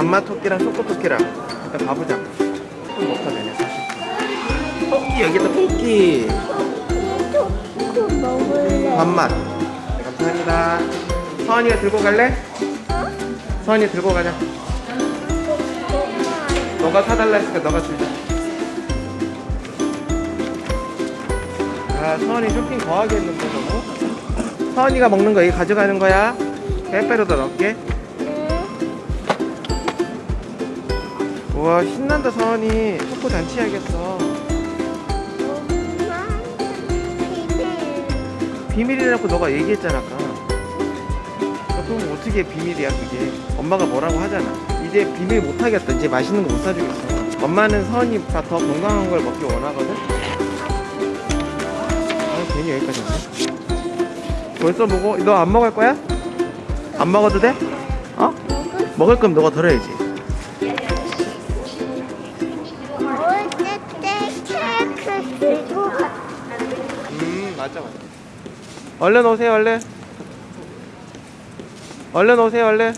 단맛 토끼랑 초코 토끼랑 일단 가보자. 좀 먹다 되네 사실. 토끼 여기다 토끼. 초코 먹을래. 단맛. 네, 감사합니다. 서원이가 들고 갈래? 서원이 들고 가자. 너가 사달라 했으니까 너가 주자 아 서원이 쇼핑 거하게 했는데 너무? 서원이가 먹는 거 여기 가져가는 거야? 빼빼로도 넣을게 우와 신난다 서원이. 초코 잔치하겠어. 비밀이라고 너가 얘기했잖아 아까. 그럼 어떻게 비밀이야 그게? 엄마가 뭐라고 하잖아. 이제 비밀 못하겠다. 이제 맛있는 거 못 사주겠어. 엄마는 서원이가 더 건강한 걸 먹기 원하거든? 아 괜히 여기까지 왔네. 벌써 먹어? 너 안 먹을 거야? 안 먹어도 돼? 어? 먹을 거면 너가 들어야지 음 맞아 맞아. 얼른 오세요 얼른. 얼른 오세요 얼른